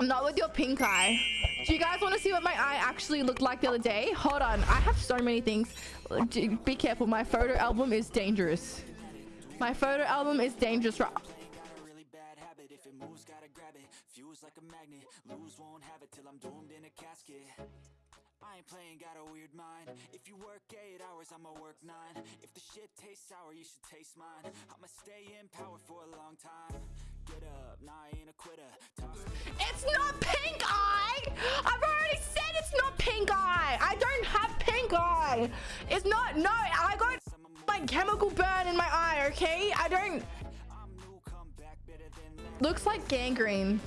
Not with your pink eye. Do you guys want to see what my eye actually looked like the other day? Hold on. I have so many things. Be careful. My photo album is dangerous. My photo album is dangerous. I ain't playing, got a weird mind If you work eight hours, I'ma work nine If the shit tastes sour, you should taste mine I'ma stay in power for a long It's not pink eye! I've already said it's not pink eye! I don't have pink eye! It's not, no, I got my chemical burn in my eye, okay? I don't... Looks like gangrene.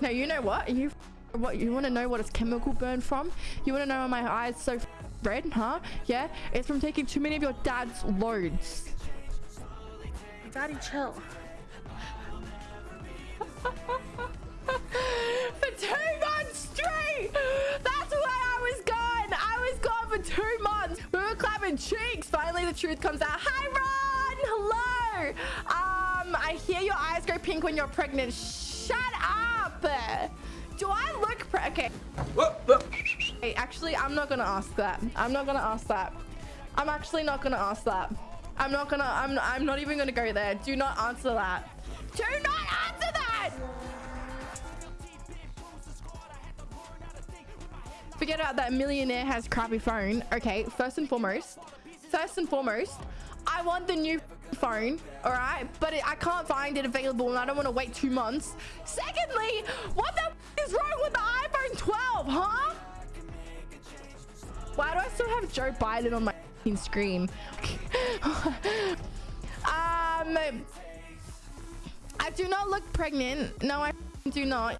No, you know what? You what you want to know what it's chemical burn from? You want to know why my eyes so red, huh? Yeah, it's from taking too many of your dad's loads. Daddy, chill. Clapping cheeks! Finally, the truth comes out. Hi, Ron! Hello! Um, I hear your eyes go pink when you're pregnant. Shut up! Do I look pre- okay. Hey, actually, I'm not gonna ask that. I'm not gonna ask that. I'm actually not gonna ask that. I'm not gonna, I'm, I'm not even gonna go there. Do not answer that. Do not answer that! Forget about that millionaire has crappy phone. Okay, first and foremost, first and foremost, I want the new phone all right? But it, i can't find it available and i don't want to wait two months. Secondly what the is wrong with the iphone 12 huh? Why do i still have joe biden on my screen? Um i do not look pregnant. No i do not